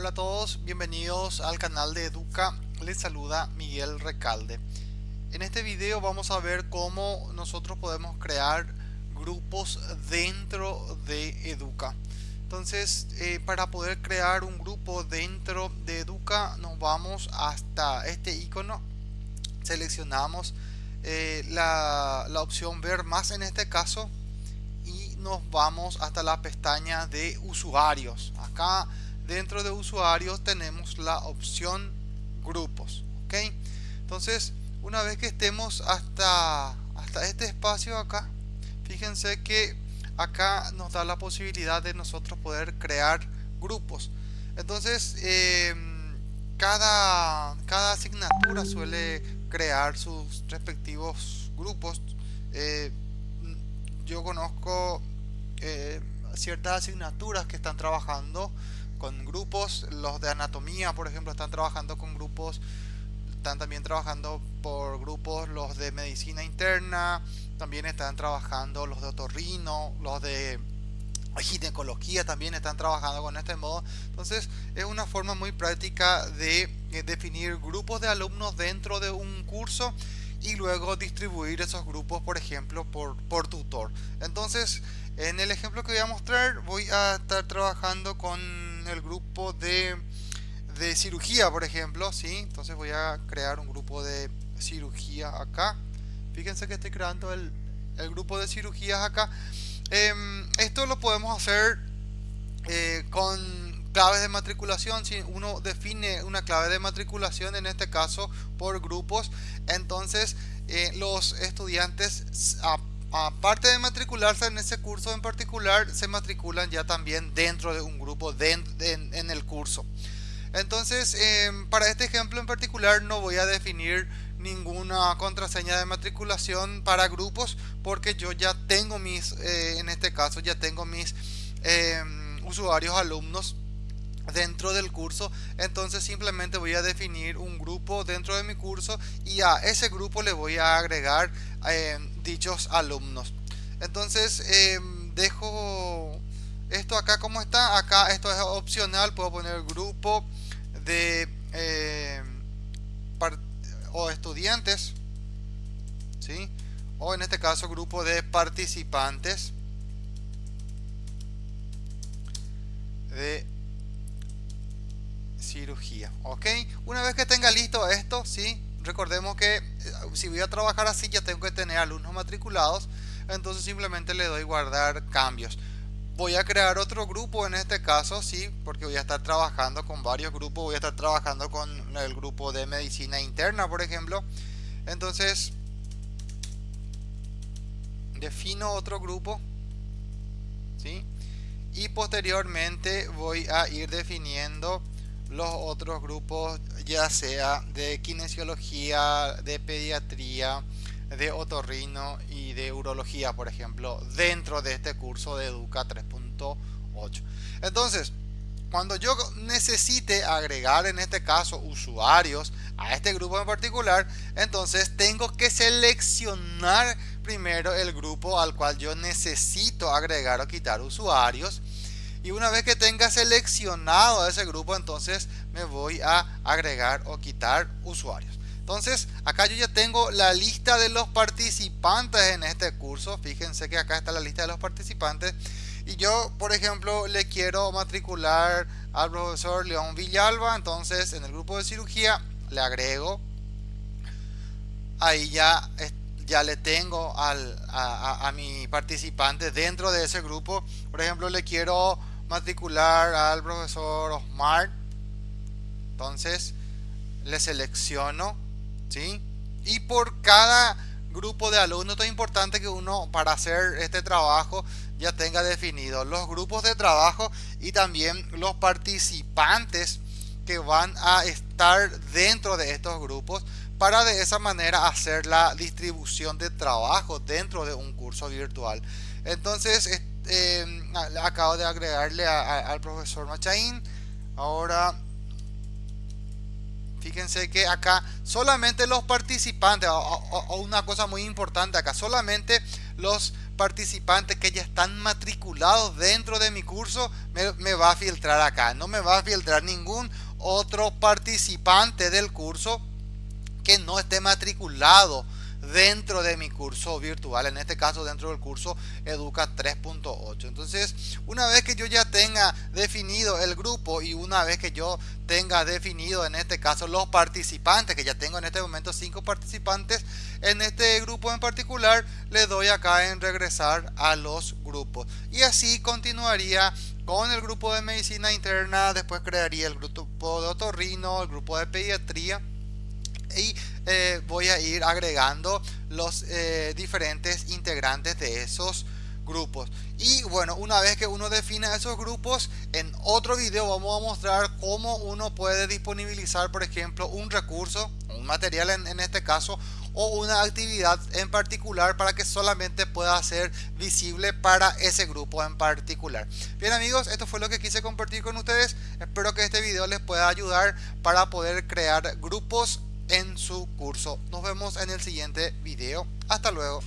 Hola a todos, bienvenidos al canal de Educa, les saluda Miguel Recalde. En este video vamos a ver cómo nosotros podemos crear grupos dentro de Educa. Entonces, eh, para poder crear un grupo dentro de Educa, nos vamos hasta este icono, seleccionamos eh, la, la opción ver más en este caso y nos vamos hasta la pestaña de usuarios. Acá dentro de usuarios tenemos la opción grupos ok entonces una vez que estemos hasta hasta este espacio acá fíjense que acá nos da la posibilidad de nosotros poder crear grupos. Entonces em, cada cada asignatura suele crear sus respectivos grupos. Eh, yo conozco eh, ciertas asignaturas que están trabajando con grupos, los de anatomía, por ejemplo, están trabajando con grupos, están también trabajando por grupos los de medicina interna, también están trabajando los de otorrino, los de ginecología también están trabajando con este modo. Entonces es una forma muy práctica de eh, definir grupos de alumnos dentro de un curso y luego distribuir esos grupos, por ejemplo, por, por tutor. Entonces, en el ejemplo que voy a mostrar, voy a estar trabajando con el grupo de, de cirugía, por ejemplo, ¿sí? Entonces voy a crear un grupo de cirugía acá. Fíjense que estoy creando el, el grupo de cirugías acá. Em, esto lo podemos hacer eh, con claves de matriculación. Si uno define una clave de matriculación, en este caso por grupos, entonces eh, los estudiantes aparte de matricularse en ese curso en particular, se matriculan ya también dentro de un grupo en, el curso. Entonces, em, para este ejemplo en particular no voy a definir ninguna contraseña de matriculación para grupos porque yo ya tengo mis, eh, en este caso ya tengo mis em, usuarios alumnos dentro del curso entonces simplemente voy a definir un grupo dentro de mi curso y a ese grupo le voy a agregar em, dichos alumnos. Entonces em, dejo esto acá como está. Acá esto es opcional. Puedo poner grupo de em, o estudiantes ¿sí? o en este caso grupo de participantes de cirugía ok una vez que tenga listo esto sí recordemos que eh, si voy a trabajar así ya tengo que tener alumnos matriculados entonces simplemente le doy guardar cambios voy a crear otro grupo en este caso sí porque voy a estar trabajando con varios grupos voy a estar trabajando con el grupo de medicina interna por ejemplo entonces defino otro grupo ¿sí? y posteriormente voy a ir definiendo los otros grupos ya sea de kinesiología, de pediatría, de otorrino y de urología, por ejemplo, dentro de este curso de Educa 3.8. Entonces, cuando yo necesite agregar en este caso usuarios a este grupo en particular, entonces tengo que seleccionar primero el grupo al cual yo necesito agregar o quitar usuarios y una vez que tenga seleccionado ese grupo entonces me voy a agregar o quitar usuarios. Entonces acá yo ya tengo la lista de los participantes en este curso. Fíjense que acá está la lista de los participantes. Y yo por ejemplo le quiero matricular al profesor León Villalba. Entonces en el grupo de cirugía le agrego. Ahí ya ya le tengo al, a, a, mi participante dentro de ese grupo. Por ejemplo le quiero matricular al profesor Osmar entonces le selecciono ¿sí? y por cada grupo de alumnos es importante que uno para hacer este trabajo ya tenga definido los grupos de trabajo y también los participantes que van a estar dentro de estos grupos para de esa manera hacer la distribución de trabajo dentro de un curso virtual entonces eh, acabo de agregarle al profesor Machain ahora fíjense que acá solamente los participantes o, una cosa muy importante acá solamente los participantes que ya están matriculados dentro de mi curso me va a filtrar acá. No me va a filtrar ningún otro participante del curso que no esté matriculado dentro de mi curso virtual, en este caso dentro del curso Educa 3.8. Entonces, una vez que yo ya tenga definido el grupo y una vez que yo tenga definido en este caso los participantes, que ya tengo en este momento cinco participantes, en este grupo en particular le doy acá en regresar a los grupos. Y así continuaría con el grupo de medicina interna, después crearía el grupo de otorrino, el grupo de pediatría y eh, voy a ir agregando los eh, diferentes integrantes de esos grupos. Y bueno una vez que uno define esos grupos en otro video vamos a mostrar cómo uno puede disponibilizar por ejemplo un recurso un material en este caso o una actividad en particular para que solamente pueda ser visible para ese grupo en particular. Bien amigos esto fue lo que quise compartir con ustedes. Espero que este video les pueda ayudar para poder crear grupos en su curso. Nos vemos en el siguiente video. Hasta luego.